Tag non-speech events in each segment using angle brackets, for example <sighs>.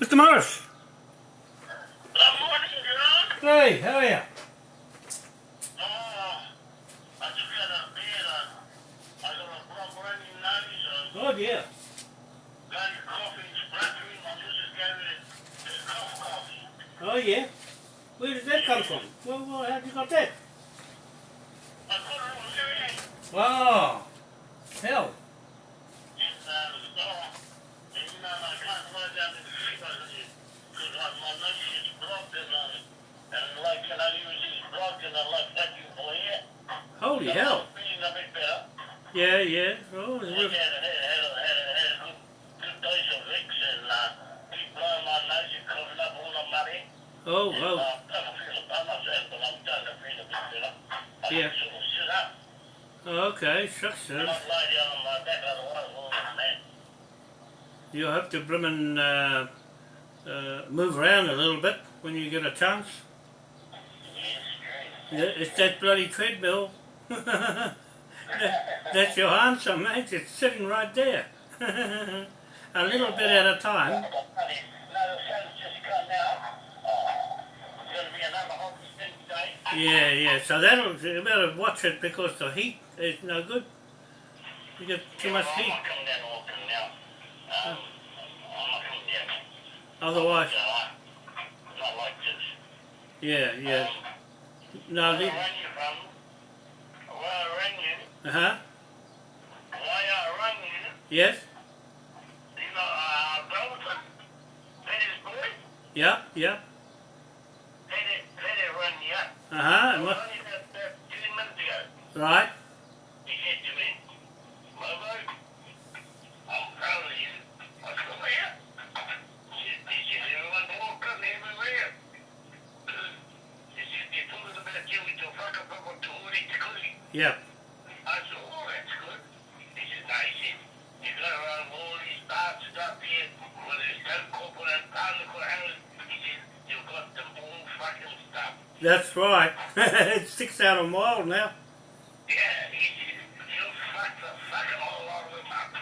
Mr. Morris. Good morning, John. Hey, how are you? sitting right there. <laughs> a little bit at a time. Yeah, yeah, so that'll, you better watch it because the heat is no good. You get too much heat. Otherwise. Yeah, yeah. No, the... Uh-huh. Yes. He's uh, Belton. Petty's boy? Yeah, yeah. Petty, Petty run you up. Uh-huh. Right. He said to me, Mobo, I'm proud of you. I said, where? He said, he said, everyone walked in everywhere. He said, they're talking about you with your fucking papa to Ori Yeah. That's right. <laughs> it sticks out a mile now.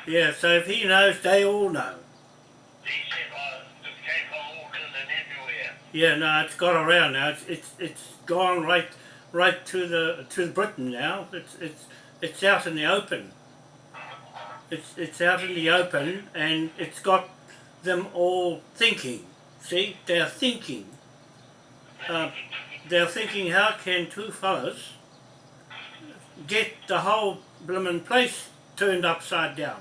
Yeah, so if he knows, they all know. Yeah, no, it's got around now. It's it's it's gone right right to the to Britain now. It's it's it's out in the open. It's it's out in the open, and it's got them all thinking. See, they're thinking. Uh, they're thinking how can two fellas get the whole bloomin' place turned upside down.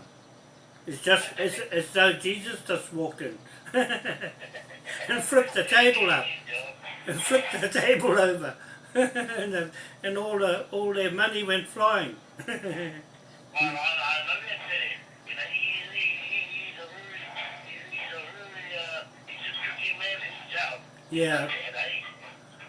It's just as, as though Jesus just walked in <laughs> and flipped the table up and flipped the table over <laughs> and, the, and all, the, all their money went flying. yeah.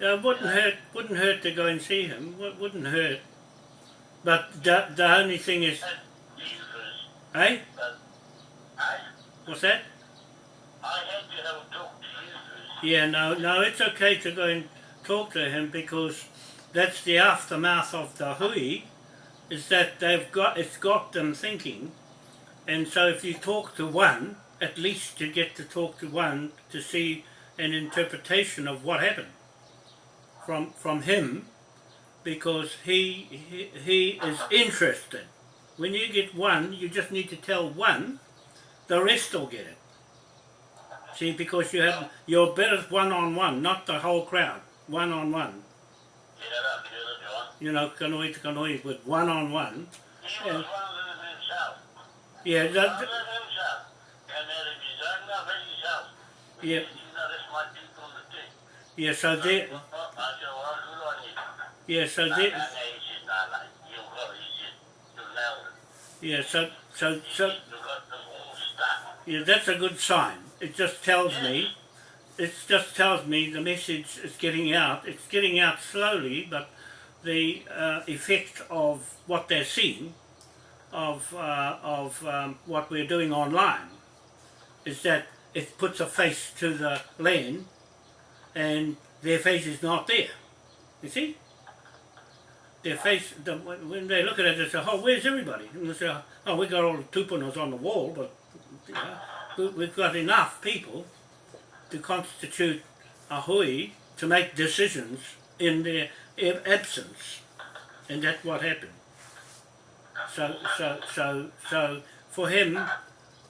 Uh, wouldn't hurt. Wouldn't hurt to go and see him. Wou- Wouldn't hurt. But the the only thing is, eh? What's that? I had to have a talk to Jesus. Yeah, no, no. It's okay to go and talk to him because that's the aftermath of the hui. Is that they've got it's got them thinking, and so if you talk to one, at least you get to talk to one to see an interpretation of what happened from from him, because he he, he is interested. When you get one, you just need to tell one, the rest will get it. See, because you have you're better one on one, not the whole crowd. One on one. You know, that killer John. You know, kanohi to kanohi with one on one. Yeah. one of them himself. Yeah, that, them yeah. So they, yeah. So they, yeah. So so so yeah. That's a good sign. It just tells me, it just tells me the message is getting out. It's getting out slowly, but the uh, effect of what they're seeing, of uh, of um, what we're doing online, is that it puts a face to the land, and their face is not there. You see? Their face, the, when they look at it, they say, "Oh, where's everybody?" And they say, "Oh, we got all the tupunas on the wall, but you know, we, we've got enough people to constitute a hui to make decisions in their absence," and that's what happened. So, so, so, so, for him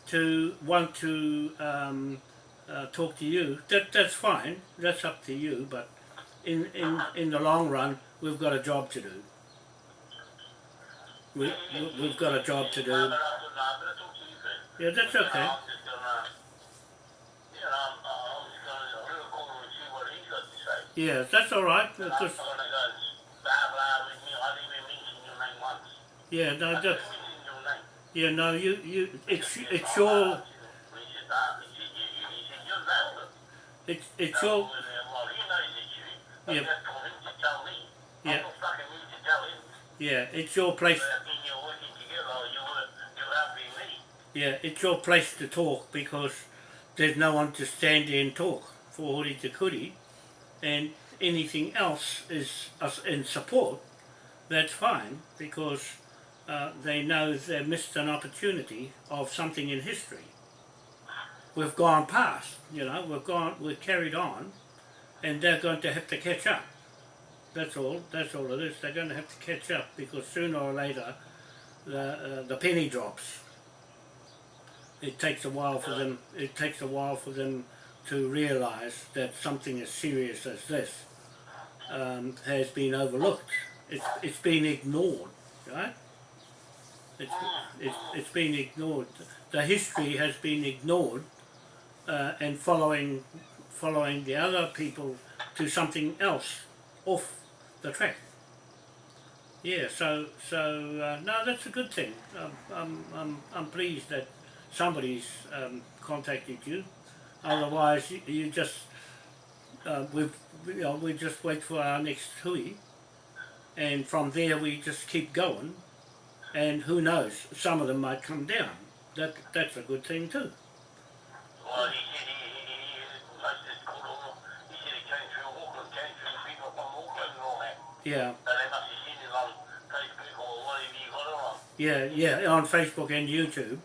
to want to um, uh, talk to you, that that's fine. That's up to you. But in in in the long run, we've got a job to do. We, we- we've got a job to do. Yeah, that's okay. Just just. Yeah, that's all right. Because yeah, no, name. yeah, no, you you it's it's your it's you. I Yeah. to. Yeah. To yeah, it's your place. Yeah, it's your place to talk because there's no one to stand there and talk for Hori Te Kuri, and anything else is in support. That's fine because uh, they know they missed an opportunity of something in history. We've gone past, you know, we've gone, we've carried on, and they're going to have to catch up. That's all. That's all it is. They're going to have to catch up because sooner or later, the uh, the penny drops it takes a while for them it takes a while for them to realize that something as serious as this um, has been overlooked it's, it's been ignored right it's, it's, it's been ignored the history has been ignored uh, and following following the other people to something else off the track yeah so so uh, no that's a good thing um, I'm, I'm, I'm pleased that somebody's um, contacted you. Otherwise, you, you just uh, we you know we just wait for our next hui, and from there we just keep going. And who knows? Some of them might come down. That that's a good thing too. Yeah, yeah, yeah. On Facebook and YouTube.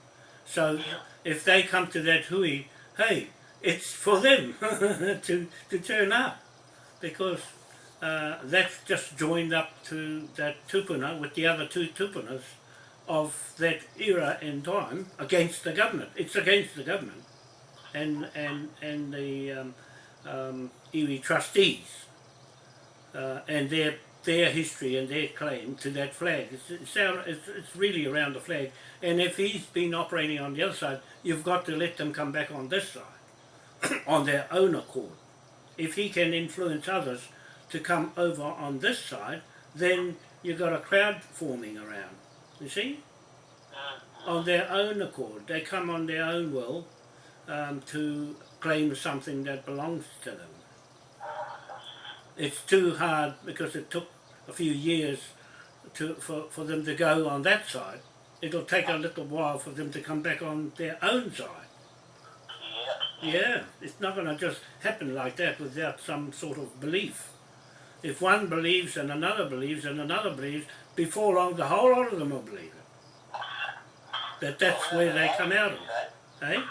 So if they come to that hui, hey, it's for them <laughs> to to turn up, because uh, that's just joined up to that tupuna with the other two tupunas of that era and time against the government. It's against the government and and and the um, um, iwi trustees uh, and their their history and their claim to that flag. It's, it's, it's, it's really around the flag. And if he's been operating on the other side, you've got to let them come back on this side, <coughs> on their own accord. If he can influence others to come over on this side, then you've got a crowd forming around. You see? On their own accord. They come on their own will um, to claim something that belongs to them. it's too hard because it took a few years to for, for them to go on that side. It'll take a little while for them to come back on their own side. Yeah. It's not going to just happen like that without some sort of belief. If one believes and another believes and another believes, before long the whole lot of them will believe it. That that's where they come out of, eh?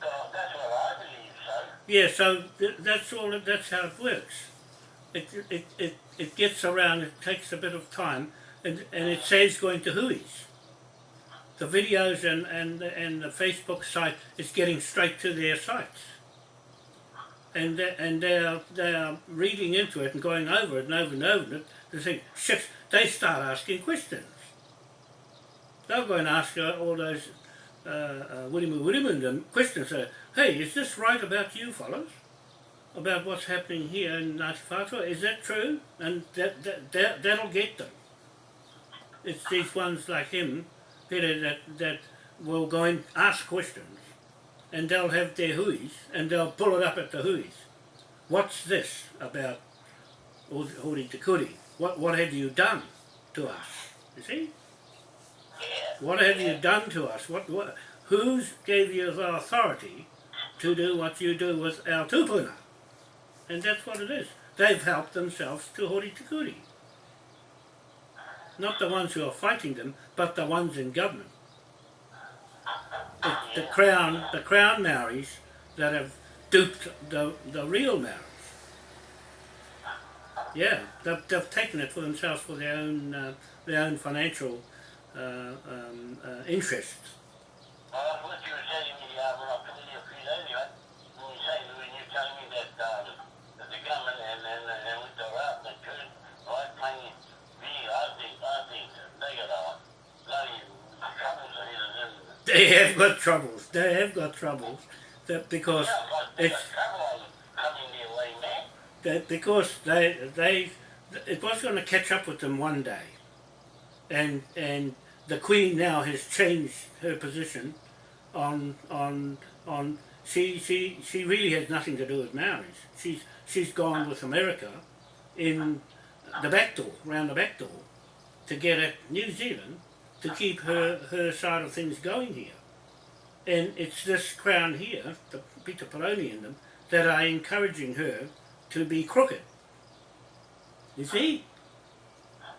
well, that's what I believe, so. Yeah, so th- that's all. That's how it works. It it it it gets around. It takes a bit of time, and and it says going to Hui's. The videos and and and the Facebook site is getting straight to their sites, and they, and they are they are reading into it and going over it and over and over it. They think shit. They start asking questions. They'll go and ask uh, all those uh, uh, William William questions. Say, hey, is this right about you fellows? About what's happening here in Ngāti Whātua? Is that true? And that, that, that, that'll get them. It's these ones like him, Peter, that, that will go and ask questions and they'll have their huis and they'll pull it up at the huis. What's this about Hori Te Kuri? What, what have you done to us? You see? What have you done to us? What, what, who's gave you the authority to do what you do with our tupuna? And that's what it is. They've helped themselves to Hori Te Kuri. Not the ones who are fighting them, but the ones in government. The, the crown, the crown Maoris that have duped the, the real Maoris. Yeah, they've, they've taken it for themselves for their own, uh, their own financial uh, um, uh, interests. Well, what you were telling me when I put in your feet anyway, when you say when you're me that, um, that the government and and and with the rap that could right playing me, I think I think they got a bloody troubles here They have got troubles. They have got troubles. That because yeah, it's got trouble coming their way, that because they they it was going to catch up with them one day, and and the Queen now has changed her position on on on she she she really has nothing to do with Maoris. She's she's gone with America in the back door, round the back door, to get at New Zealand to keep her her side of things going here. And it's this crown here, the Peter Peroni and them, that are encouraging her to be crooked. You see?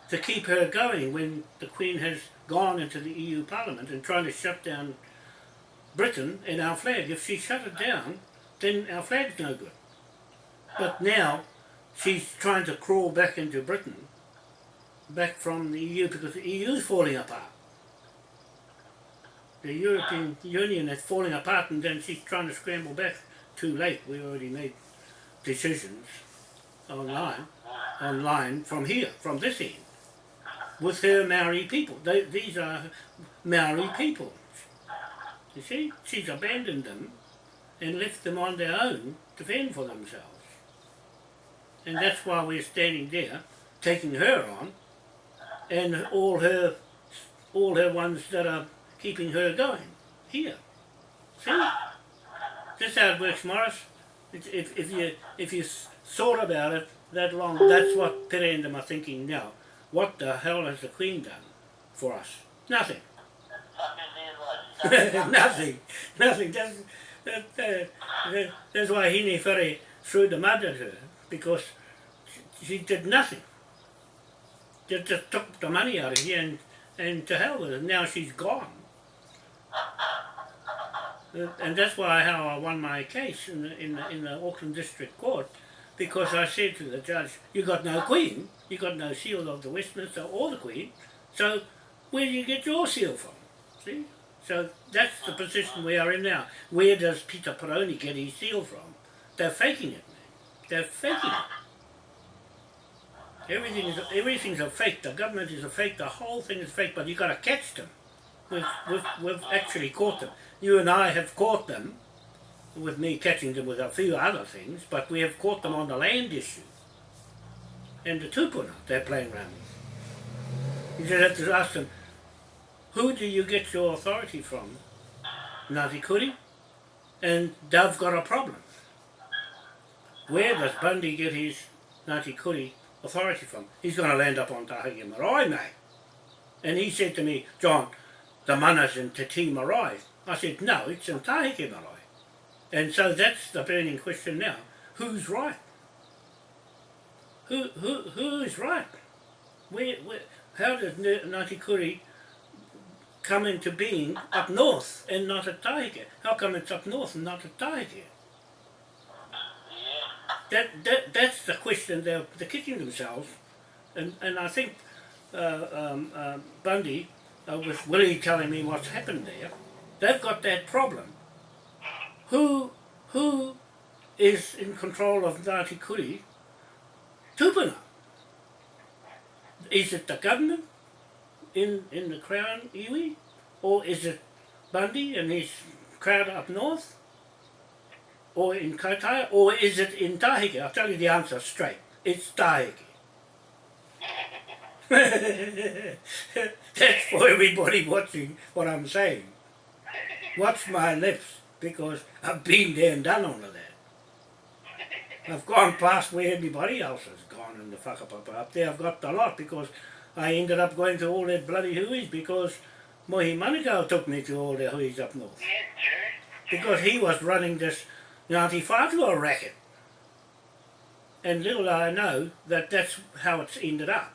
To keep her going when the Queen has gone into the EU Parliament and trying to shut down Britain and our flag. If she shut it down, then our flag's no good. But now she's trying to crawl back into Britain, back from the EU because the EU's falling apart. The European Union is falling apart and then she's trying to scramble back. Too late, we already made decisions online, online from here, from this end, with her Maori people. They, these are Maori people. You see, she's abandoned them and left them on their own to fend for themselves. And that's why we're standing there, taking her on, and all her, all her ones that are keeping her going here. See, that's how it works, Morris. If if you if you thought about it that long, that's what Pere and them are thinking now. What the hell has the Queen done for us? Nothing. <laughs> Nothing, nothing. That's, that, that, that, that's why Hine Ferry threw the mud at her because she, did nothing. Just, just took the money out of here and, and to hell with it. Now she's gone. Uh, And that's why how I won my case in the, in the, in the Auckland District Court because I said to the judge, you got no queen, you got no seal of the Westminster or the queen, so where do you get your seal from? See? So that's the position we are in now. Where does Peter Peroni get his seal from? They're faking it, man. They're faking it. Everything is everything's a fake. The government is a fake. The whole thing is fake. But you've got to catch them. We've, we've, we've actually caught them. You and I have caught them, with me catching them with a few other things. But we have caught them on the land issue and the tupuna they're playing around with. You just have to ask them, who do you get your authority from? Ngāti Kuri? And they've got a problem. Where does Bundy get his Ngāti Kuri authority from. He's going to land up on Tahiti Marae, mate. And he said to me, John, the mana's in Te Tii Marae. I said, no, it's in Tahiti Marae. And so that's the burning question now. Who's right? Who, who, who is right? Where, where, how does Ngāti Kuri come into being up north and not at Tahiti? How come it's up north and not at Tahiti? That, that, that's the question they're, they're kicking themselves. And, and I think uh, um, uh, Bundy, uh, with Willie telling me what's happened there, they've got that problem. Who, who is in control of Ngāti Kuri? Tupuna. Is it the government in, in the Crown iwi? Or is it Bundy and his crowd up north? Or in Kaitaia? Or is it in Tahiki? I'll tell you the answer straight. It's Tahiki. <laughs> That's for everybody watching what I'm saying. Watch my lips because I've been there and done all of that. I've gone past where everybody else has gone in the whakapapa up there. I've got a lot because I ended up going to all that bloody hui's because Mohi Manukau took me to all the hui's up north. Because he was running this Ngāti Whātua racket. And little did I know that that's how it's ended up.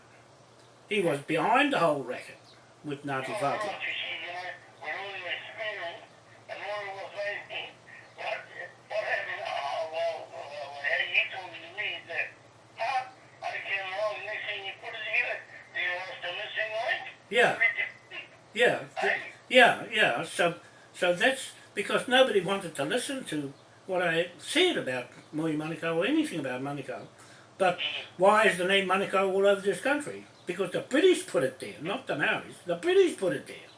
He was behind the whole racket with Ngāti Whātua. Yeah, yeah, yeah, yeah. So, so that's because nobody wanted to listen to what I said about Mohi Manukau or anything about Manukau. But why is the name Manukau all over this country? Because the British put it there, not the Maoris. The British put it there.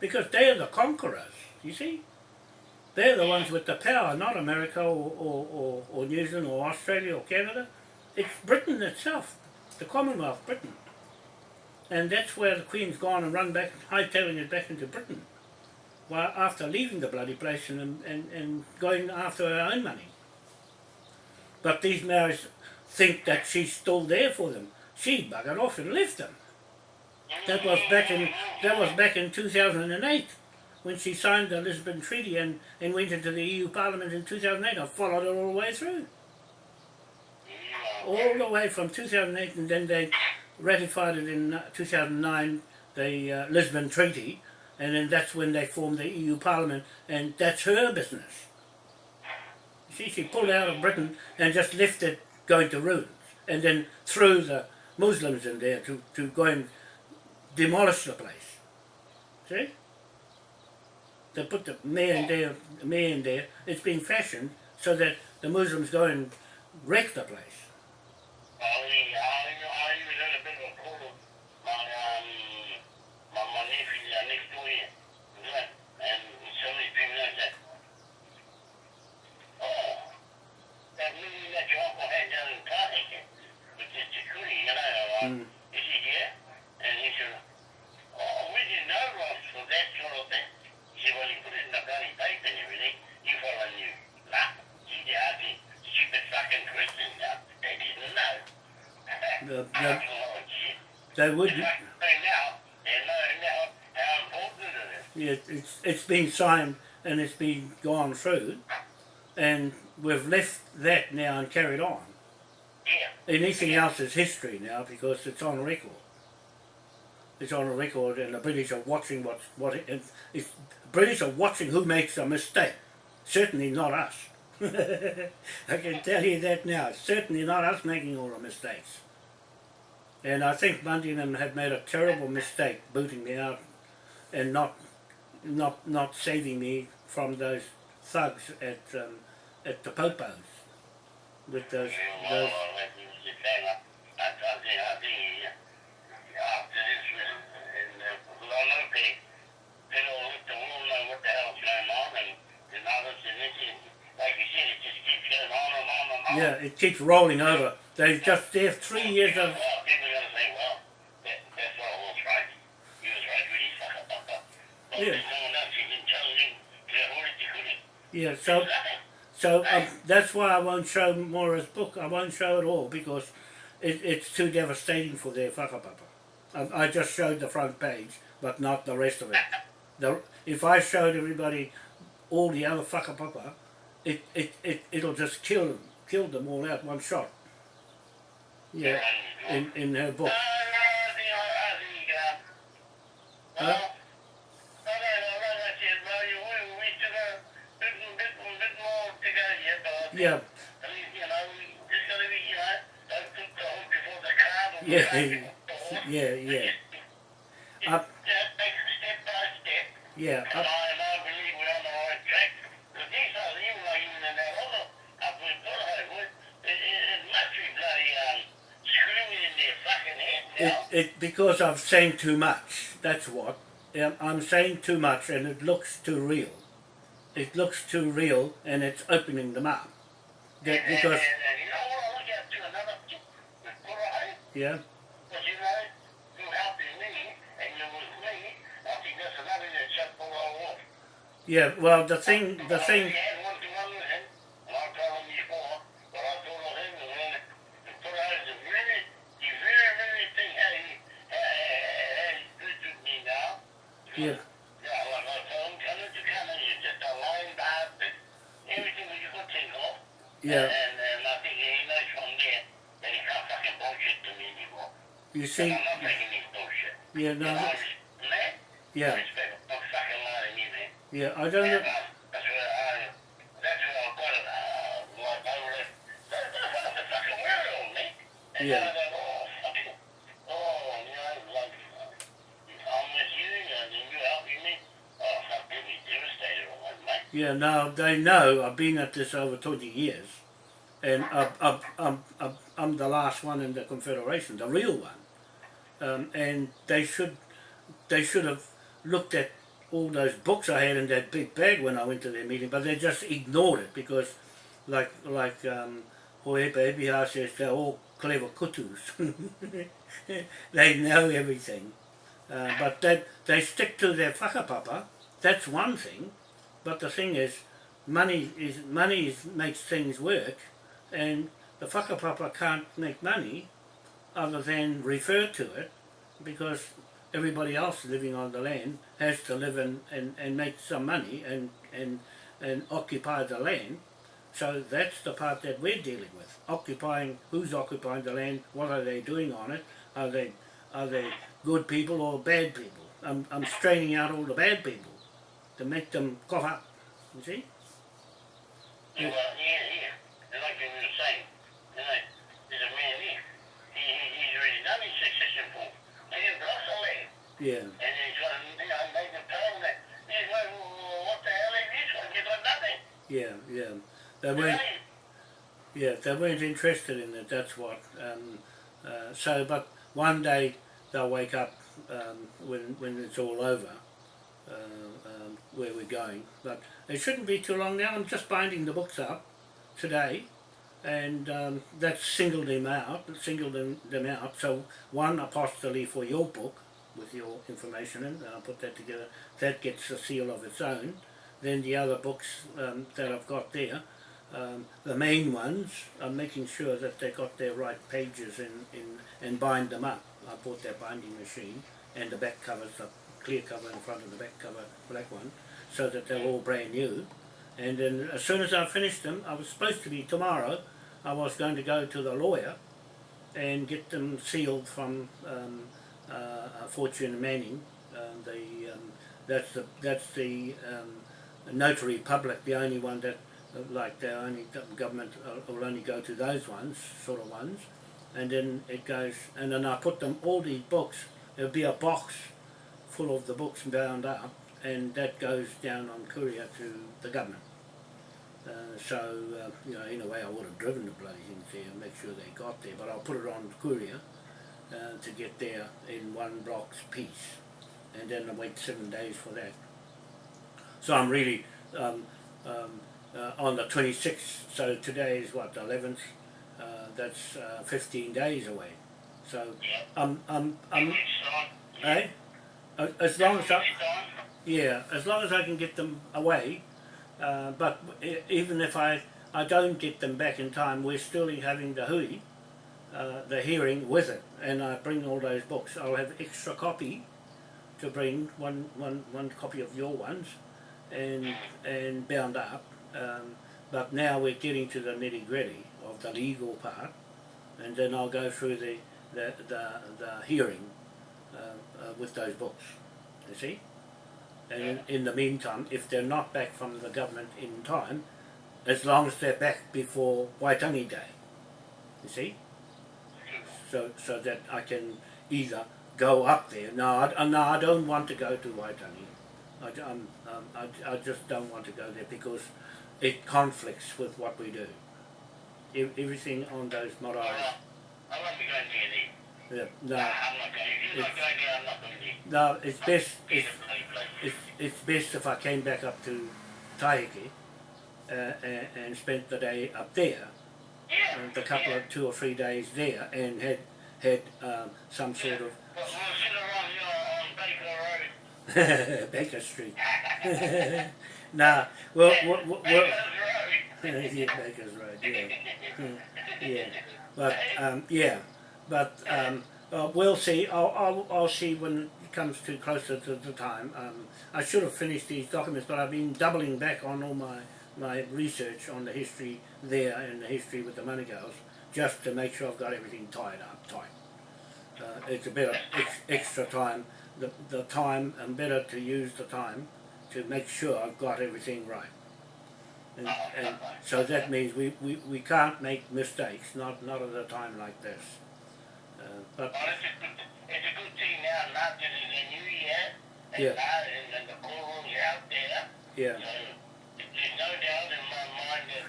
Because they are the conquerors, you see? They're the ones with the power, not America or, or, or, or New Zealand or Australia or Canada. It's Britain itself, the Commonwealth, Britain. And that's where the Queen's gone and run back, hightailing it back into Britain. Well, after leaving the bloody place and, and, and going after her own money. But these Maoris think that she's still there for them. She buggered off and left them. That was back in that was back in 2008 when she signed the Lisbon Treaty and, and went into the EU Parliament in 2008. I followed her all the way through. All the way from 2008 and then they ratified it in uh, 2009, the uh, Lisbon Treaty, and then that's when they formed the EU Parliament, and that's her business. See, she pulled out of Britain and just left it going to ruins, and then threw the Muslims in there to, to go and demolish the place. See? They put the mayor in there, the mayor in there. It's been fashioned so that the Muslims go and wreck the place. Mm. Is he here? And he said, oh, we didn't know Ross for that sort of thing. He said, well, he put it in the bloody paper and everything. You follow you. Nah, he did asking stupid fucking questions now. They didn't know. The- the- How. They would. They now, they know now how important it is. Yeah, it's it's been signed and it's been gone through, and we've left that now and carried on. Yeah. Anything else is history now because it's on record. It's on a record, and the British are watching what what it, it's British are watching who makes a mistake. Certainly not us. <laughs> I can tell you that now. Certainly not us making all the mistakes. And I think Bundy and them had made a terrible mistake booting me out and not not not saving me from those thugs at um, at the popos with those those yeah it keeps rolling over. They've just there three years of Yeah. yeah so so um, that's why I won't show Mora's book I won't show it all because it, it's too devastating for their whakapapa. I, I just showed the front page, but not the rest of it. The, if I showed everybody all the other whakapapa, it, it, it, it'll just kill them, kill them all out one shot. Yeah, in, in her book. No, no, I think, I think, uh, Huh? well, I don't know, like I said, well, you, we, we took a bit, bit, bit more to go yet, but I think, Yeah, at least, you know, we just gotta be, you know, don't put the hook before the cart or Yeah, yeah, yeah, yeah. And I, it, it, because I've saying too much. That's what. I'm saying too much, and it looks too real. It looks too real, and it's opening them up. That and, because and, and you know what I look at to another tip with yeah, Because you know, you helping me and you with me, I think that's another that shut Bullhead off. yeah. Well, the thing, the thing. already had one to one with him, and I told him before, but I told him, and then the Bullhead is a really, he very, really think how he, how, how he treated me now. Yeah, Yeah, like I told him, come into coming, you're just a line by everything that you could think of. yeah. And, and I think he knows from there that he can't fucking bullshit to me anymore. You And see, I'm not taking his bullshit. yeah, And no, I that- res- man, I yeah, respect him. I'm fucking lying to me, man. yeah. I don't And, know. uh, that's where I, that's where I got it, uh, like over there. That, that's what the fucking weirdo, man. And Yeah. I go, oh, fucking, oh, you know, like, uh, I'm with you, and then you helping me. Oh, fuck, give me devastated or what, mate. Yeah, no, they know I've been at this over 20 years, and I've, I've, I'm, I'm, I'm the last one in the Confederation, the real one. Um, and they should, they should have looked at all those books I had in that big bag when I went to their meeting, but they just ignored it because, like, like um, Hoepa Ebiha says, they're all clever kutus. <laughs> they know everything. Uh, but that they stick to their whakapapa, that's one thing. But the thing is, money is money is, makes things work, and the fucker whakapapa can't make money other than refer to it, because everybody else living on the land has to live and, and, and make some money and, and, and occupy the land. So that's the part that we're dealing with. Occupying, who's occupying the land, what are they doing on it, are they, are they good people or bad people? I'm, I'm straining out all the bad people to make them cough up, you see? Yeah, well, yeah, yeah. And like you were saying, you know, there's a man here. He, he, he's already done his succession form. He didn't the. Yeah, And he's got, you know, made the that. He's like, well, what the hell is this one? He's got nothing. yeah, yeah. They weren't, yeah, they weren't interested in it, that's what. Um, uh, so, but one day they'll wake up um, when, when it's all over, uh, um, where we're going. But it shouldn't be too long now. I'm just binding the books up today, and um, that's singled them out, singled them, them out. So one apostolate for your book with your information in, and I'll put that together. That gets a seal of its own. Then the other books um, that I've got there, um, the main ones, I'm making sure that they got their right pages in, in and bind them up. I bought that binding machine, and the back cover's a clear cover in front and the back cover, black one, so that they're all brand new. And then as soon as I finished them, I was supposed to be tomorrow, I was going to go to the lawyer and get them sealed from um, uh, Fortune Manning. Um, the, um, that's the, that's the um, notary public, the only one that, uh, like the only government uh, will only go to those ones, sort of ones. And then it goes, and then I put them, all these books, there'll be a box full of the books bound up, and that goes down on courier to the government. Uh, so, uh, you know, in a way I would have driven the bloody things there and make sure they got there, but I'll put it on courier uh, to get there in one block's piece, and then I wait seven days for that. So I'm really um, um, uh, on the 26th, so today is what, the 11th, uh, that's uh, 15 days away. So I'm, I'm, I'm, eh? As long as I, yeah, as long as I can get them away, uh, but even if I, I don't get them back in time, we're still having the hui, uh, the hearing with it, and I bring all those books. I'll have extra copy to bring one one one copy of your ones, and and bound up. Um, but now we're getting to the nitty gritty of the legal part, and then I'll go through the the the, the hearing with those books. You see. And in, in the meantime, if they're not back from the government in time, as long as they're back before Waitangi Day, you see, so so that I can either go up there. No, I, uh, no, I don't want to go to Waitangi. I, um, um, I, I just don't want to go there because it conflicts with what we do. Everything on those marae. I'm not going near there. Yeah, no, I'm not going. If you're not It's- going there, I'm not going there. no, it's best. It's It's, a bloody place. it's, best if I came back up to Taiheke uh, and, and spent the day up there, Yeah. and a couple of two or three days there, and had had um, some sort of We'll, we'll sit around here on Baker Road. <laughs> Baker Street. <laughs> nah, well, well, well, well <laughs> yeah, Baker's Road, yeah, yeah. But um, yeah, but um, uh, we'll see. I'll, I'll I'll see when it comes to closer to the time. Um, I should have finished these documents, but I've been doubling back on all my my research on the history there and the history with the money girls, just to make sure I've got everything tied up tight. Uh, it's a bit of ex- extra time. The the time and better to use the time to make sure I've got everything right. And, and so that means we, we, we can't make mistakes, not not at a time like this. Uh, Well, it's a good, it's a good thing now, not that it's a new year, and Yeah. now, and, and the corals out there, yeah, so there's no doubt in my mind that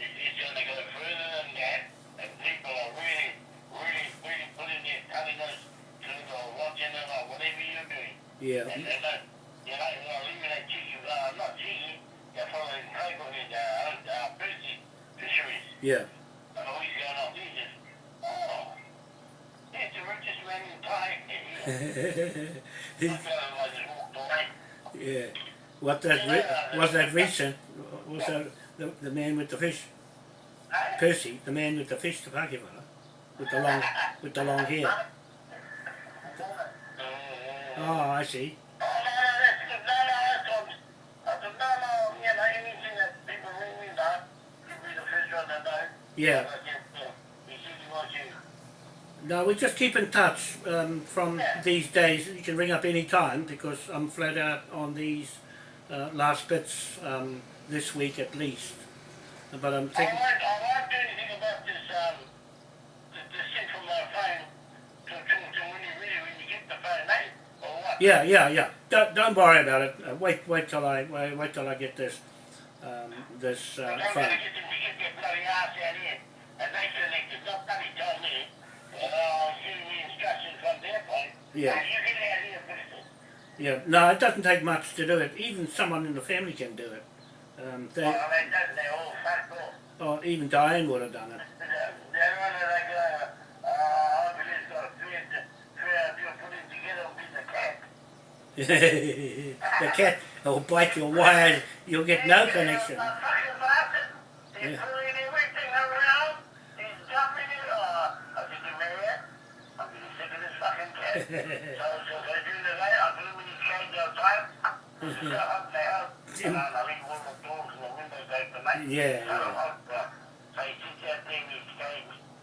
it- it's gonna go further than that, and people are really, really, really putting their television to it or watching it or whatever you're doing. yeah, And they're not, you're not, you're not leaving that uh, not they're following in, uh, uh, fisheries. yeah, And going on, he's just, oh, he's the richest man in time. yeah. What that re- was that recent? Was that the, the man with the fish? Percy, the man with the fish, the Pakiwala, with the long with the long hair. Oh, I see. Yeah. I said, yeah, he said he wants you. No, we just keep in touch um, from these days. You can ring up any time because I'm flat out on these uh, last bits um, this week at least. But I'm I thinking, won't, I won't do anything about this, um, this, thing from my phone to, to, to when you really, when you get the phone, eh? Or what? yeah, yeah, yeah. Don't, don't worry about it. Uh, wait, wait till I wait, wait till I get this um, this uh, phone. And I'll give me instructions from their point. Yeah. Now, you get out here first. Yeah, no, it doesn't take much to do it. Even someone in the family can do it. Um, they, Well, they don't, they all off. or even Diane would have done it. <laughs> They're they're on it like, I believe it's got a thread, thread, you put it together, it'll be <laughs> the cat. will bite your wires. You'll get no connection. Fucking bastard. He's Yeah.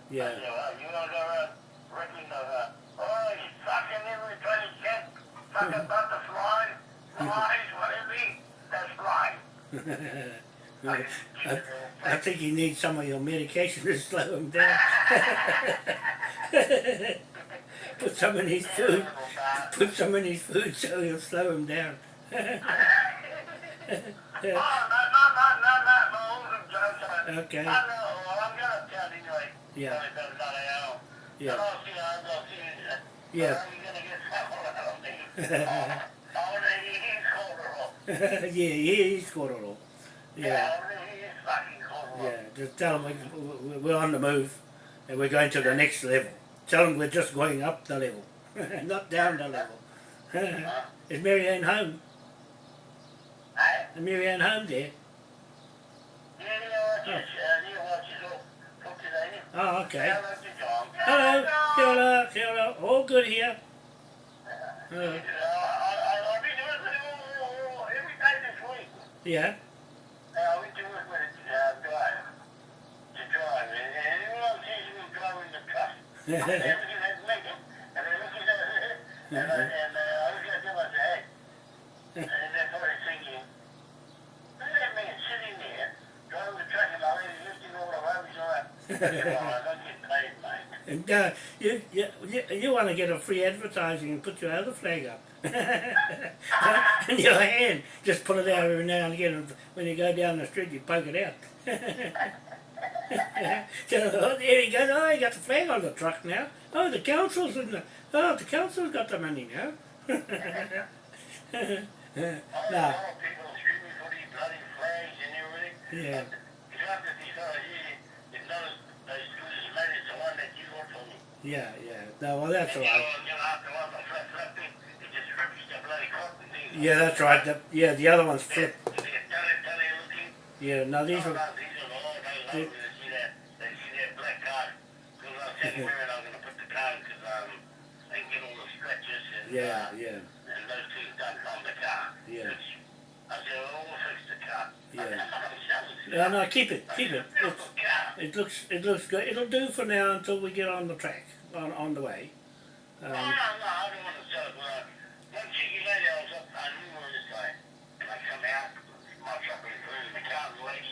Yeah. you. That's <laughs> flying. I, I think he needs some of your medication to <laughs> slow him down. <laughs> Put some in his food. Put some in his food so he'll slow him down. Okay. Yeah. Yeah. Yeah. <laughs> Yeah, he's all. Yeah, Yeah. Just tell him we- we- we're on the move and we're going to the next level. Tell them we're just going up the level, <laughs> not down the level. Is Marianne home? Hey? Is Marianne home there? Yeah, yeah, yeah, watch it all. Talk to Danny. Oh, okay. Hello. Hello, kia ora. All good here. Uh, Uh, I, I, I've been working all, all, all, every day this week. yeah. Uh, I went to work with a uh, guy to drive, and, and everyone sees me driving the truck. and everything has it, and look at that, and, I, and look at them and say, hey, and they're probably thinking, look at that man sitting there, driving the truck, and I was lifting all the rubbish on I don't get paid, mate. And uh, you, you, you, want to get a free advertising and put your other flag up. <laughs> in your hand. Just pull it out every now and again. When you go down the street, you poke it out. <laughs> <laughs> oh, there he goes. Oh, he got the flag on the truck now. Oh, the council's in the. Oh, the council's got the money now. <laughs> No. Yeah. Yeah, yeah. No, well, that's all right. Yeah, that's right. The, yeah, the other one's They're, flip. they're telly, telly looking. Yeah, no, these are. Sometimes these are the Lord, they love me to see that, they see that black card. Because I was telling Mary I'm going to put the card because um, they get all the scratches and, Yeah, uh, yeah, and those things don't come the car. Yeah. Which, I said, well, we'll fix the car. Yeah. I <laughs> said, I'm not going to sell this No, no, keep it, keep it. It's a It's, beautiful car. it looks, it looks good. It'll do for now until we get on the track, on, on the way. No, no, Um, no, I don't want to sell it. Well, one cheeky lady I was up, I knew her this guy. And I come out, my truck was in the car, the lady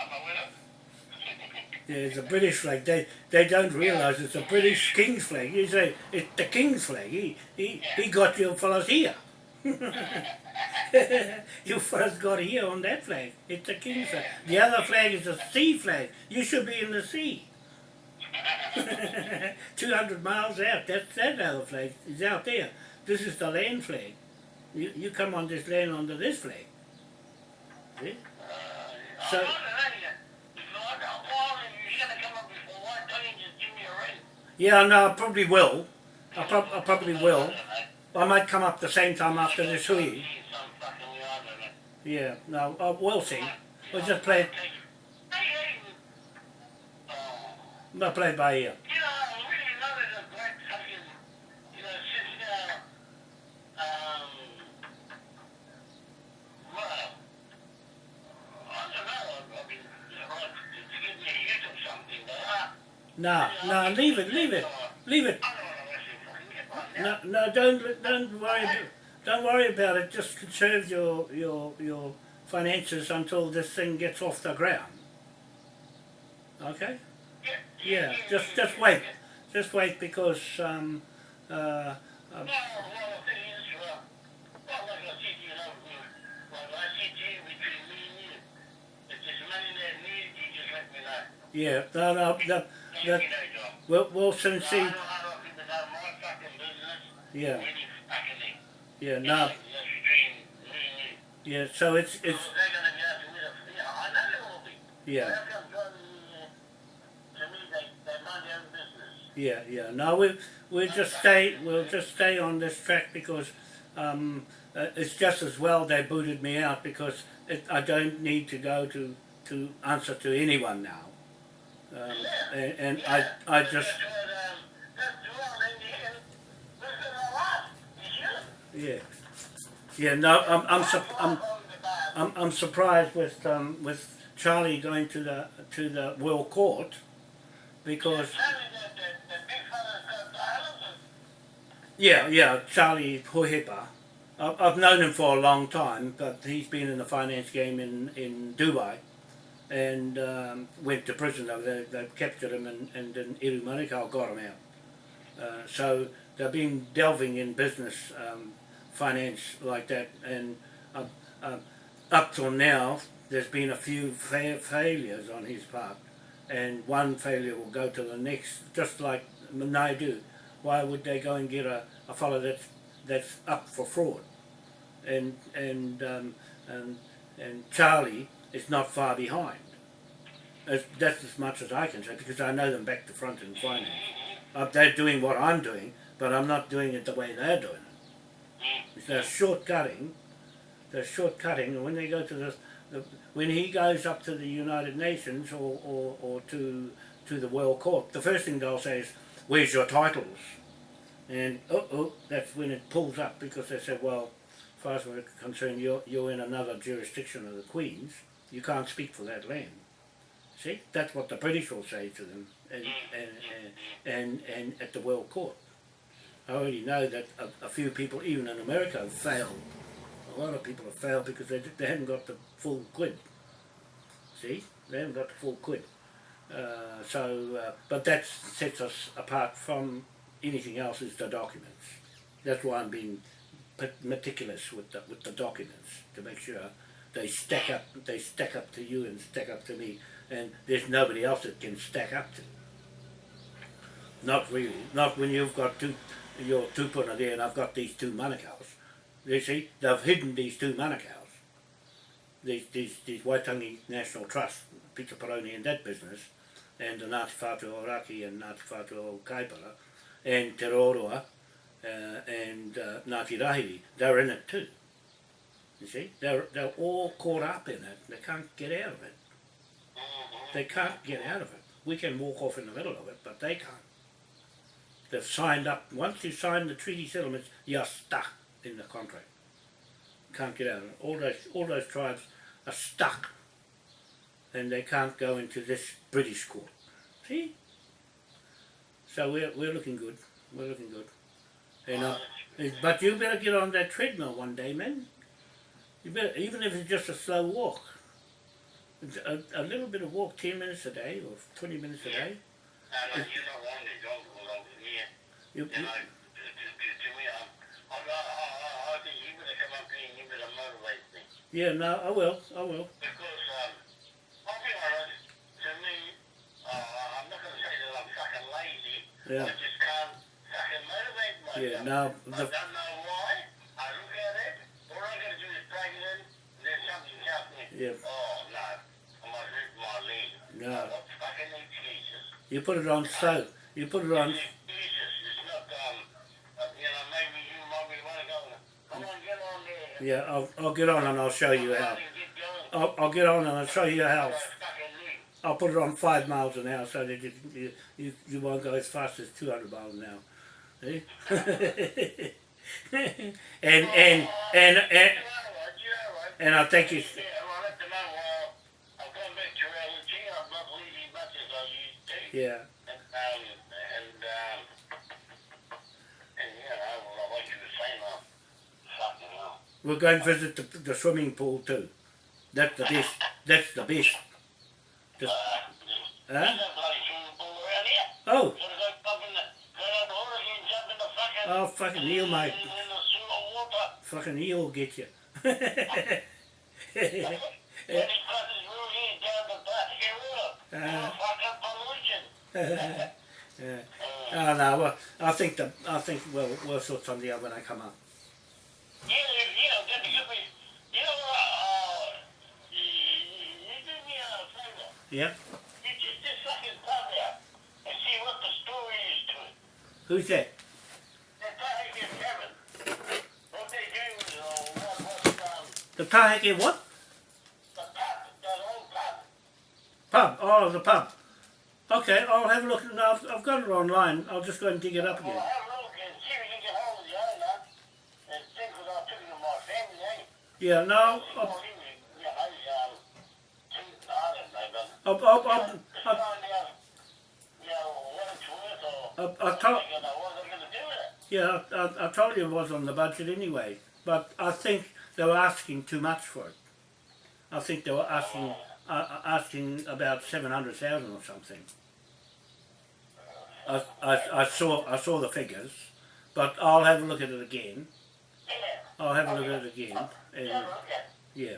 Yeah, it's a British flag. They they don't realise it's a British King's flag. You say it's the King's flag. He he, he got <laughs> you fellas here. you fellas got here on that flag. It's a King's flag. The other flag is a sea flag. You should be in the sea. <laughs> 200 miles out. That's that other flag is out there. This is the land flag. You, you come on this land under this flag. See? So- Yeah, no, I probably will. I, prob- I probably will. I might come up the same time after this hui. Some fucking yard in it. Yeah, no, uh, we'll see. We'll just play it, Hey, hey. We'll play by ear. You know, I really love it a great fucking, you know, since, uh, um, well, I don't know, I mean, you know, like, to give me a hit or something, but, uh, No, no, leave it, leave it, leave it. No, no, don't, don't worry, don't worry about it. Just conserve your, your, your finances until this thing gets off the ground. Okay? Yeah, just, just wait. Just wait because, um, uh, No, know. yeah, no, no, the, Know my fucking business. Yeah, yeah, no, yeah, so it's, it's, yeah. Yeah, yeah. No, we we'll just stay. We'll just stay on this track because um, uh, it's just as well they booted me out because it, I don't need to go to to answer to anyone now. Um, and, I I just yeah yeah. No, I'm I'm I'm, I'm, I'm surprised with um, with Charlie going to the to the World Court because Yeah, yeah, Charlie Hohepa. I've I've known him for a long time, but he's been in the finance game in, in Dubai and um, went to prison there. They captured him and, and then Iru Manukau got him out. Uh, so they've been delving in business, um, finance like that, and uh, uh, up till now, there's been a few fa- failures on his part, and one failure will go to the next, just like Naidu, why would they go and get a, a fellow that's that's up for fraud? And and um, and and Charlie is not far behind. As, that's as much as I can say because I know them back to front in finance. Uh, they're doing what I'm doing, but I'm not doing it the way they're doing it. They're shortcutting. They're shortcutting, and when they go to the, the when he goes up to the United Nations or, or, or to to the World Court, the first thing they'll say is, "Where's your titles?" And oh, oh, that's when it pulls up because they said, "Well, as far as we're concerned, you're you're in another jurisdiction of the Queen's. You can't speak for that land." See, that's what the British will say to them, and and and, and, at the World Court. I already know that a, a few people, even in America, have failed. A lot of people have failed because they, they haven't got the full quid. See, they haven't got the full quid. Uh, so, uh, but that sets us apart from anything else is the documents. That's why I'm being meticulous with the with the documents to make sure they stack up. They stack up to you and stack up to me, and there's nobody else that can stack up to. Not really. Not when you've got two, your tupuna there, and I've got these two manukau's. You see, they've hidden these two manukau's. These these these Waitangi National Trust, Peter Peroni and that business, and the Ngāti Whātua Oraki and Ngāti Whātua o Kaipara, and Te Roroa, uh, and uh, Ngāti Rahiri, they're in it too. You see, they're, they're all caught up in it. They can't get out of it. They can't get out of it. We can walk off in the middle of it, but they can't. They've signed up. Once you sign the treaty settlements, you're stuck in the contract. Can't get out of it. All those, all those tribes are stuck. And they can't go into this British court. See? So we're, we're looking good. We're looking good. And, uh, but you better get on that treadmill one day, man. You better, even if it's just a slow walk. A, a little bit of walk, 10 minutes a day or 20 minutes a day. No, no, you don't want to go along here. You, You you, know, to, to, to, to me, I'm, I'm, I, I, I think you better come up here and you better motivate me. yeah, no, I will, I will. Because, um, I'll be honest, to me, uh, I'm not going to say that I'm fucking lazy. Yeah. I just can't fucking motivate myself. Yeah, the, don't know why. I look at it, all I got to do is drag it in, and then something's Yeah. Oh, no. I my leg. No. I got fucking excuses. you put it on so, you put it on, Excuses. It's not, um, uh, you know, maybe you might be want to go, come on, get on there. yeah, I'll, I'll get on and I'll show you how. I'll, I'll get on and I'll show you how. Got a fucking leg. I'll put it on five miles an hour so that you, you, you, you won't go as fast as 200 miles an hour. See? <laughs> and, and, and, and, You're all right, you're all right. and I'll take you, Yeah, well, at the moment, uh, I've gone back to reality. I'm not leaving much as I yeah, And, um, and, um, and, you know, well, like you were saying, uh, fucking hell. we're going to visit the, the swimming pool too. That's the best, that's the best. Just, Uh, huh? there's no bloody swimming pool around here. Oh, Gotta go jump in the, go down the water and jump in the fucking, oh, fucking eel, mate. in the sewer water. Fucking eel will get you. <laughs> And <laughs> yeah. Oh no, well, I think the, I think we'll, we'll sort something out when I come up. Yeah, you know, that you know, uh, you, do me a favor. Yeah. You just, just fucking pop out and see what the story is to it. Who's that? They're talking to Kevin. What they do is, uh, um, The Taheke what? the pub, old pub. Pub. Oh, the pub. Okay, I'll have a look. No, I've, I've got it online. I'll just go and dig it up again. have a look and see if you can get hold of the owner and think what I took to my family, eh? Yeah, no, I'll, he was, you know, he's, too, I but I'll, I'll, I'll, I'll, out, you know, what it's worth or I'll, I'll tell, you know, what they're gonna do with it. yeah, I, I told you it was on the budget anyway. But I think they were asking too much for it. I think they were asking, uh, uh, asking about seven hundred thousand or something. I, I, saw, I saw the figures, but I'll have a look at it again. I'll have a look at it again, and Yeah.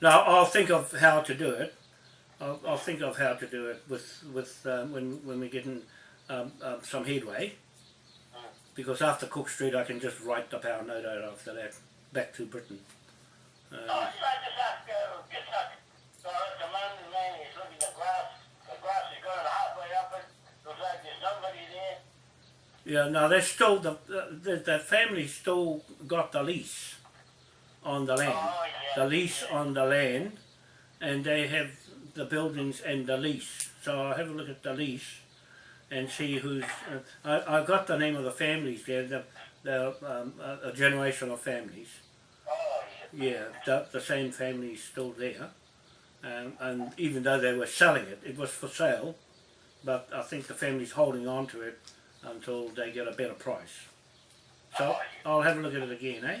Now I'll think of how to do it. I'll, I'll think of how to do it with with um, when when we get in um, um, some headway because after Cook Street I can just write the power note out after that back to Britain. Um, should I just ask, uh, just ask, so at the moment, man, he's looking at the grass, the grass is going halfway up it, looks like there's nobody there. Yeah, no, they're still the, the the family still got the lease on the land. Oh, yeah. the lease on the land and they have the buildings and the lease. So I'll have a look at the lease and see who's. Uh, I, I've got the name of the families there, the, the um, a, a generation of families. Oh, yeah. Yeah, the, the same family is still there. Um, and even though they were selling it, it was for sale, but I think the family's holding on to it until they get a better price. So I'll have a look at it again, eh?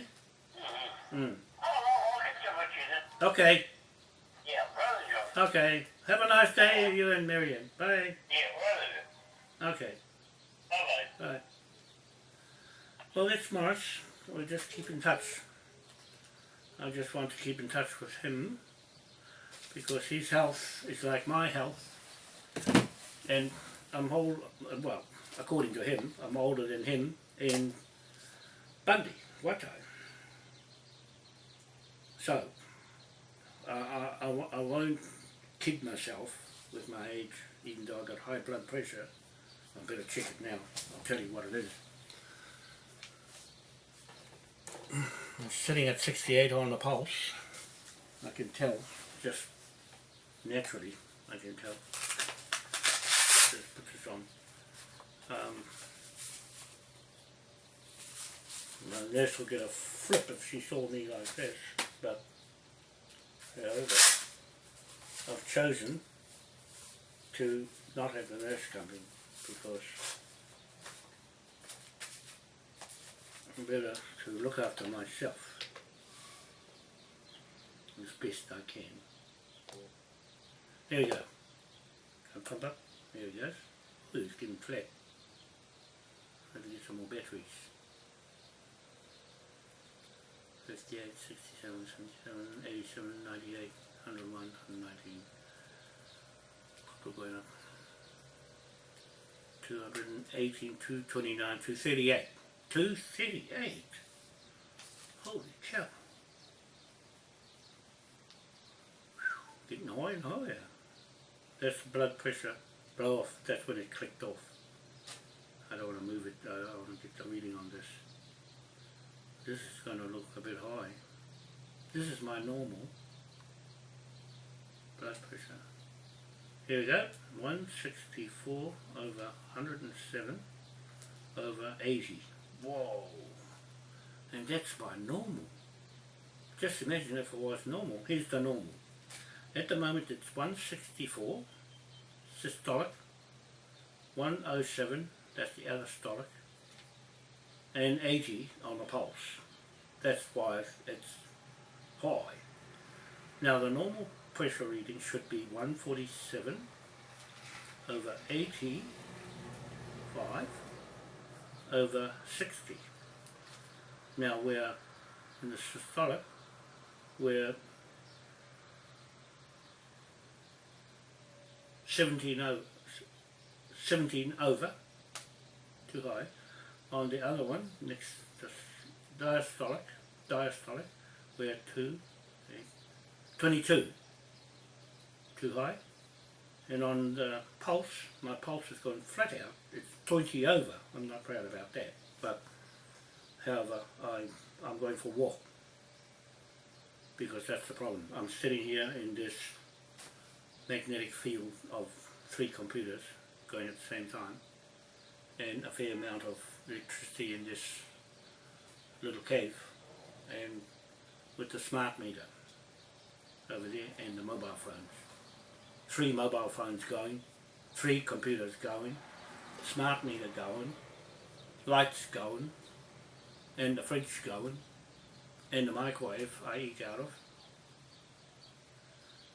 Mm. I'll get you what you did. Okay, Yeah, brother Joe. okay. Have a nice day, you and Marion. Bye. Okay, Bye-bye. bye. Well, that's Morris. We'll just keep in touch. I just want to keep in touch with him because his health is like my health. And I'm old, well, according to him, I'm older than him in Bundy, Watai. So, I, I, I, I won't kid myself with my age, even though I've got high blood pressure. I better check it now. I'll tell you what it is. I'm sitting at 68 on the pulse. I can tell, just naturally, I can tell. Just put this on. Um, nurse will get a flip if she saw me like this, but however, I've chosen to not have the nurse come in because I'm better to look after myself as best I can. There we go. Pump up? There he goes. Ooh, it's getting flat. I have to get some more batteries. 58, 67, 77, 87, 98, 101, 119. Still going up. 218, 229, 238. 238? Holy cow. Whew, Getting higher and higher. That's the blood pressure blow off. That's when it clicked off. I don't want to move it. I, want to get the reading on this. This is going to look a bit high. This is my normal blood pressure. Here we go. 164 over 107 over 80. Whoa. And that's my normal. Just imagine if it was normal. Here's the normal. At the moment it's 164 systolic, 107, that's the systolic, and 80 on the pulse. That's why it's high. Now the normal pressure reading should be 147 over 85 over 60. Now we're in the systolic, we're 17 over, 17 over, too high. On the other one, next, the diastolic, diastolic, we're 2, eight, 22, too high. And on the pulse, my pulse has gone flat out. It's 20 over. I'm not proud about that. But, however, I, I'm going for a walk. Because that's the problem. I'm sitting here in this magnetic field of three computers going at the same time and a fair amount of electricity in this little cave and with the smart meter over there and the mobile phones. Three mobile phones going, three computers going, smart meter going, lights going, and the fridge going, and the microwave I eat out of.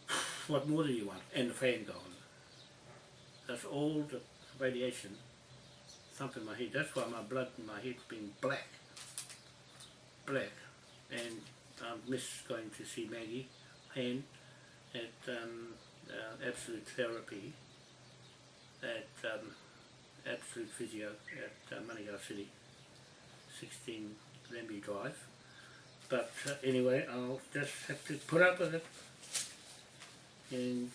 <sighs> What more do you want? And the fan going. That's all the radiation thumping my head. That's why my blood in my head's been black. Black. And I miss going to see Maggie Hand at um, uh, Absolute Therapy at um, Absolute Physio at uh, City, 16 Glenby Drive. But uh, anyway, I'll just have to put up with it. And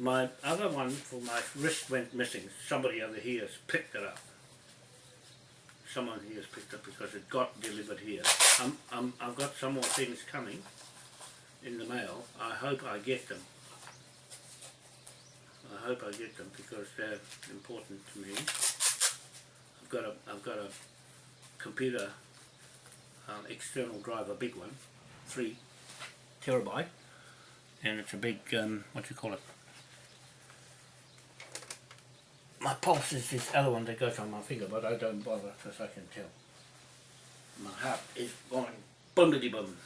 my other one for my wrist went missing. Somebody over here has picked it up. Someone here has picked it up because it got delivered here. Um, um, I've got some more things coming in the mail. I hope I get them. I hope I get them because they're important to me. I've got a I've got a computer um, external drive, a big one, three terabyte, and it's a big um, what do you call it? My pulse is this other one that goes on my finger, but I don't bother because I can tell. My heart is going boomity boom,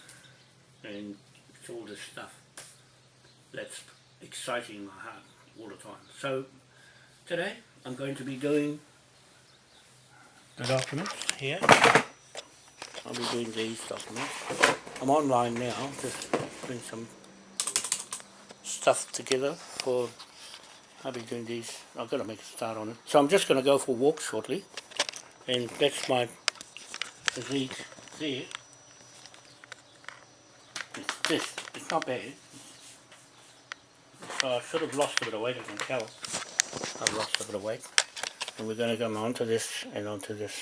and it's all this stuff that's exciting my heart all the time. So today I'm going to be doing the documents here. I'll be doing these documents. I'm online now, just putting some stuff together for I'll be doing these. I've got to make a start on it. So I'm just going to go for a walk shortly. And that's my these there. It's this. It's not bad. So I should have lost a bit of weight, I can tell. I've lost a bit of weight. And we're going to come onto this and onto this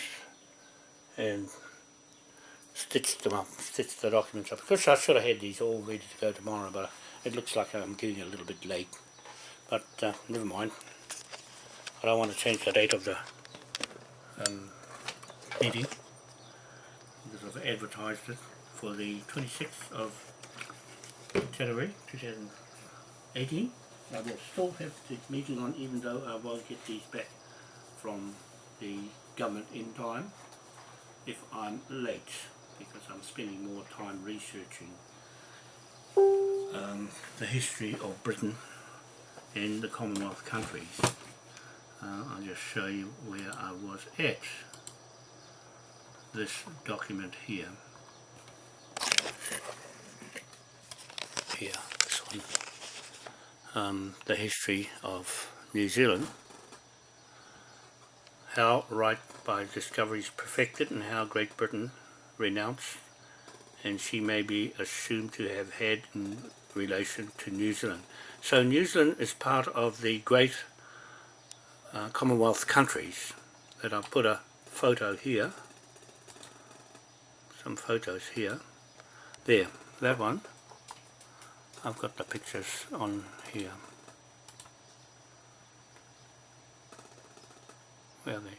and stitch them up, stitch the documents up. Because I should have had these all ready to go tomorrow, but it looks like I'm getting a little bit late but uh, never mind. I don't want to change the date of the um, meeting. Because I've advertised it for the 26th of January 2018 I will still have the meeting on even though I won't get these back from the government in time if I'm late because I'm spending more time researching um, the history of Britain in the Commonwealth countries. Uh, I'll just show you where I was at this document here. Here, this one. Um, the history of New Zealand. How right by discoveries perfected and how Great Britain renounced and she may be assumed to have had in relation to New Zealand. So New Zealand is part of the great uh, Commonwealth countries that I've put a photo here, some photos here, there, that one, I've got the pictures on here. Where are they?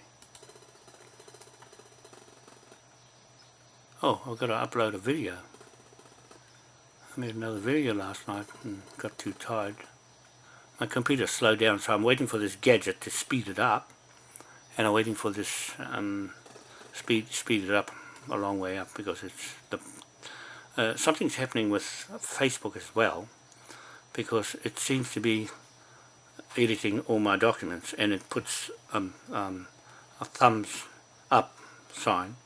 Oh, I've got to upload a video. I made another video last night and got too tired. My computer slowed down so I'm waiting for this gadget to speed it up and I'm waiting for this um, speed speed it up a long way up because it's the uh, something's happening with Facebook as well because it seems to be editing all my documents and it puts um, um, a thumbs up sign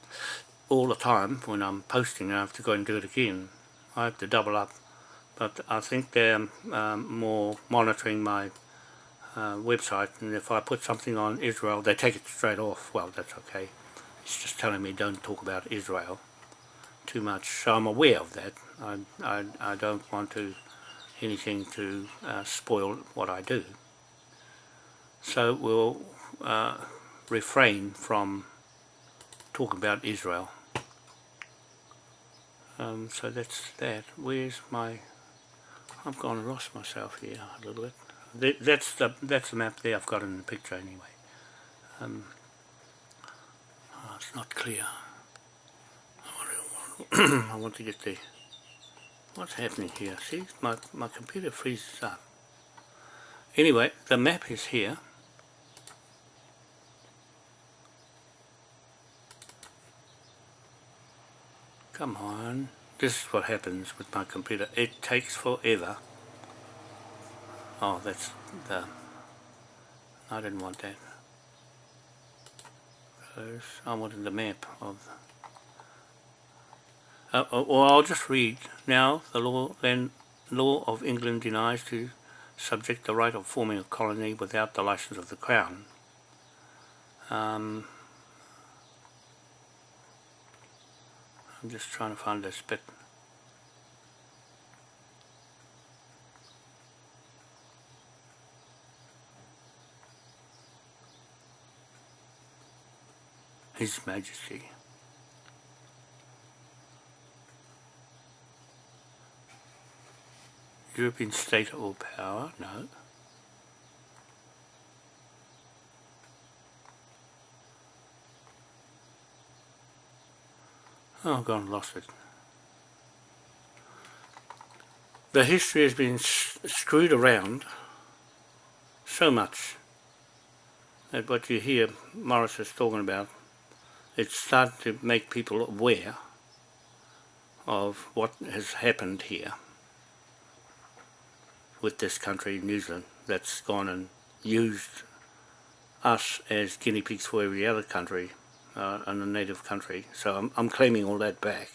all the time when I'm posting I have to go and do it again I have to double up but I think they're um, more monitoring my uh, website and if I put something on Israel they take it straight off. Well that's okay. It's just telling me don't talk about Israel too much. So I'm aware of that. I, I, I don't want to anything to uh, spoil what I do. So we'll uh, refrain from talking about Israel um, so that's that. Where's my... I've gone and lost myself here a little bit. That's the, that's the map there I've got in the picture anyway. Um, oh, it's not clear. I <clears throat> want, to, get the... What's happening here? See, my, my computer freezes up. Anyway, the map is here. Come on. This is what happens with my computer. It takes forever. Oh, that's the... I didn't want that. I wanted the map of... Uh, or I'll just read. Now, the law then law of England denies to subject the right of forming a colony without the license of the Crown. Um, I'm just trying to find this bit. His Majesty. European state or power, no. Oh, and lost it. The history has been screwed around so much that what you hear Morris is talking about, it's starting to make people aware of what has happened here with this country, New Zealand, that's gone and used us as guinea pigs for every other country uh, in a native country. So I'm, I'm claiming all that back.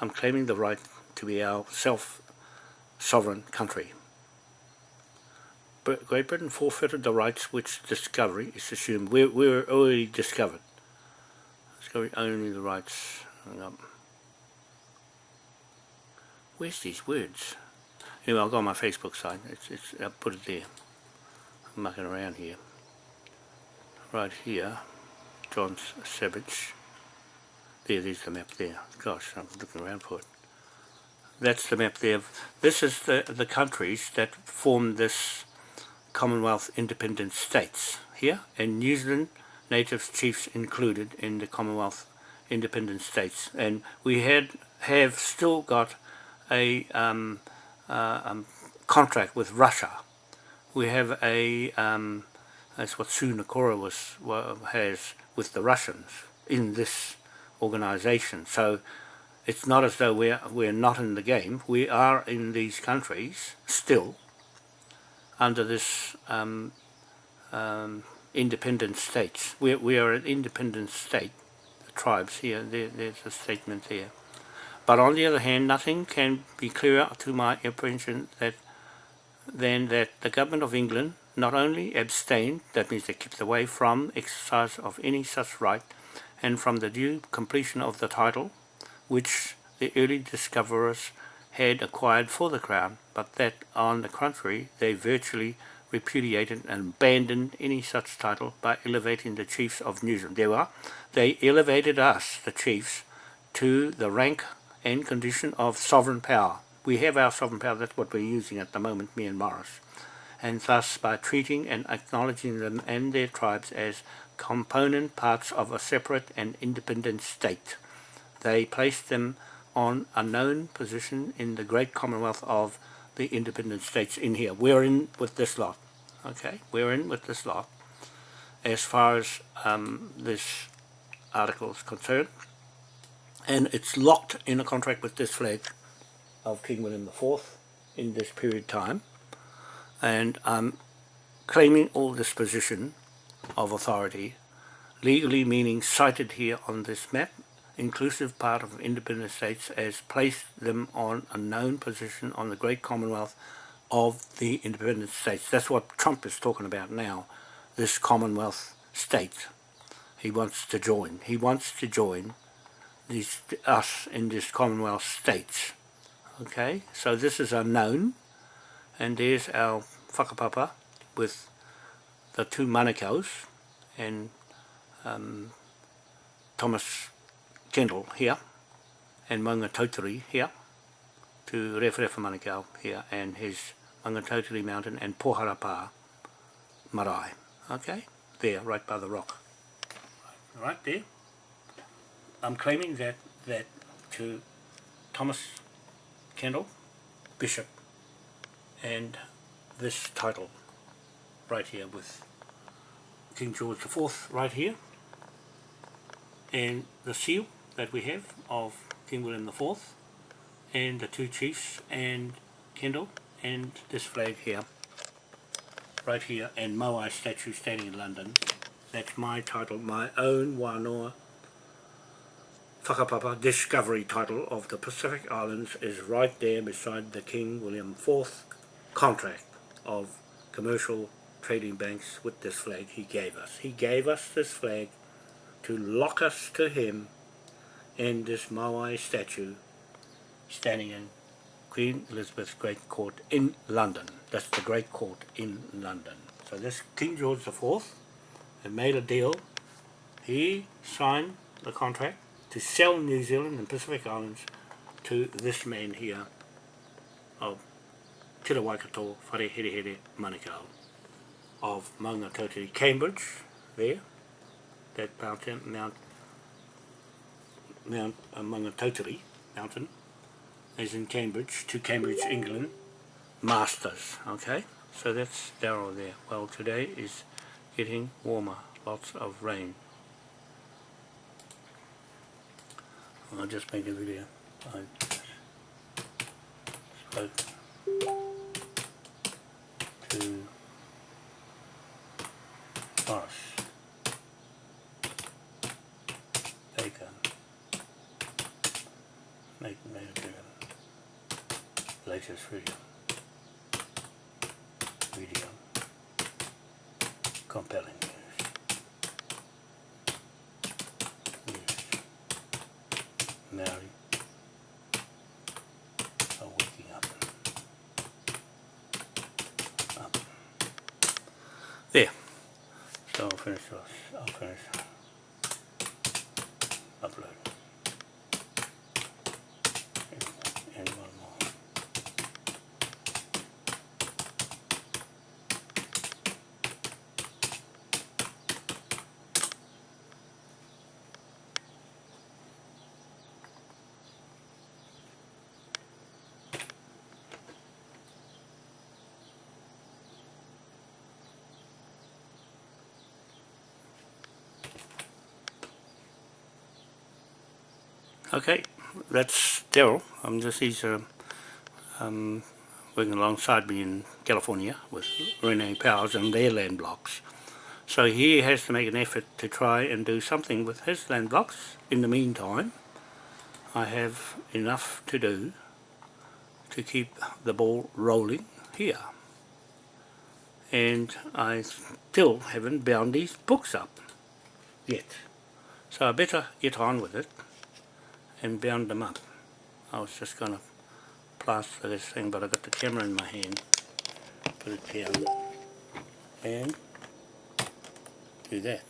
I'm claiming the right to be our self-sovereign country. But Great Britain forfeited the rights which discovery is assumed. We're, we're already discovered. Discovery only the rights. Where's these words? Anyway, I'll go on my Facebook site. It's, it's, I'll put it there. I'm mucking around here. Right here, John Savage. There, there's the map there. Gosh, I'm looking around for it. That's the map there. This is the, the countries that form this Commonwealth independent states here, and New Zealand native chiefs included in the Commonwealth independent states. And we had have still got a um, uh, um, contract with Russia. We have a, um, that's what Sue Nakora was, has with the Russians in this organization. So it's not as though we're, we're not in the game. We are in these countries still under this um, um, independent states. We, we are an independent state, the tribes here, there, there's a statement there. But on the other hand, nothing can be clearer to my apprehension that, than that the Government of England not only abstained, that means they kept away from exercise of any such right, and from the due completion of the title, which the early discoverers had acquired for the Crown, but that, on the contrary, they virtually repudiated and abandoned any such title by elevating the chiefs of New Zealand. There were, they elevated us, the chiefs, to the rank and condition of sovereign power. We have our sovereign power, that's what we're using at the moment, me and Morris. And thus, by treating and acknowledging them and their tribes as component parts of a separate and independent state, they placed them on a known position in the great commonwealth of the independent states in here. We're in with this lot, okay? We're in with this lot as far as um, this article is concerned and it's locked in a contract with this flag of King William IV in this period of time and I'm claiming all this position of authority legally meaning cited here on this map inclusive part of independent states as placed them on a known position on the great commonwealth of the independent states. That's what Trump is talking about now this commonwealth state. He wants to join. He wants to join these us in this Commonwealth states. Okay, so this is unknown, and there's our whakapapa with the two manukau's and um, Thomas Kendall here, and Maunga Tautari here, to Referefa Manukau here, and his Maunga Tautari Mountain and Poharapa Marae. Okay, there, right by the rock. Right there. I'm claiming that that to Thomas Kendall, Bishop, and this title right here with King George IV right here, and the seal that we have of King William IV, and the two chiefs, and Kendall, and this flag here, right here, and Moai statue standing in London. That's my title, my own Wanoa Whakapapa discovery title of the Pacific Islands is right there beside the King William IV contract. of commercial trading banks with this flag he gave us. He gave us this flag to lock us to him and this Moai statue standing in Queen Elizabeth's Great Court in London. That's the Great Court in London. So this King George IV had made a deal. He signed the contract to sell New Zealand and Pacific Islands to this man here Te Waikato Whare Here Here Manukau of Maunga Cambridge, there, that mountain, Mount, Mount uh, Maunga mountain, is in Cambridge, to Cambridge, England, Masters, okay? So that's Darrow there. Well, today is getting warmer, lots of rain. I'll just make a video. I spoke to Boris Baker, make made video, latest compelling. News, are waking up, up. There. So I'll finish. Upload. And, and one more. Okay, that's Daryl. I'm just he's uh, um, working alongside me in California with Renee Powers and their land blocks. So he has to make an effort to try and do something with his land blocks. In the meantime, I have enough to do to keep the ball rolling here. And I still haven't bound these books up yet. So I better get on with it and bound them up. I was just going to plaster this thing but I got the camera in my hand put it down and do that.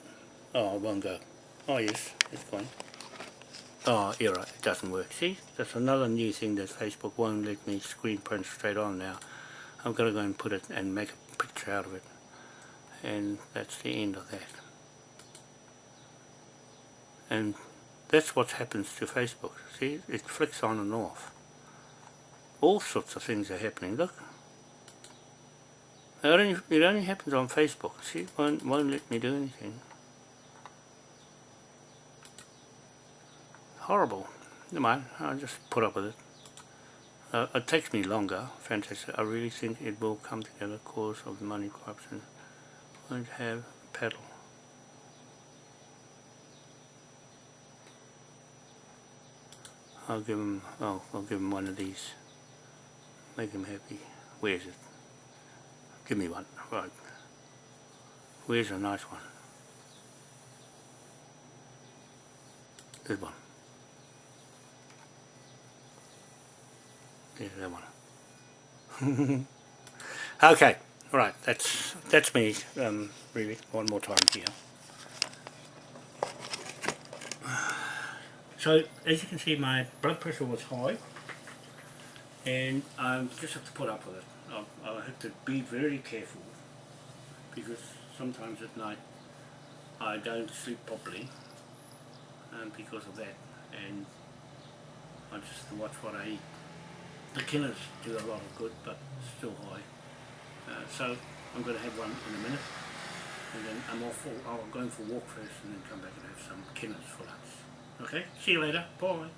Oh it won't go. Oh yes, it's gone. Oh error, it doesn't work. See, that's another new thing that Facebook won't let me screen print straight on now. I'm going to go and put it and make a picture out of it and that's the end of that. And that's what happens to Facebook. See, it flicks on and off. All sorts of things are happening. Look. It only, it only happens on Facebook. See, it won't, won't let me do anything. Horrible. Never mind, I'll just put up with it. Uh, it takes me longer, fantastic. I really think it will come together cause of the money corruption. Won't have a I'll give him, oh, I'll give him one of these. Make him happy. Where's it? Give me one. Right. Where's a nice one? This one. There's that one. <laughs> okay, right, that's that's me, um, really, one more time here. So as you can see my blood pressure was high and I just have to put up with it. I, I have to be very careful because sometimes at night I don't sleep properly um, because of that and I just watch what I eat. The killers do a lot of good but still high. Uh, so I'm going to have one in a minute and then I'm off for, I'm going for a walk first and then come back and have some killers for lunch. Okay, see you later. Bye.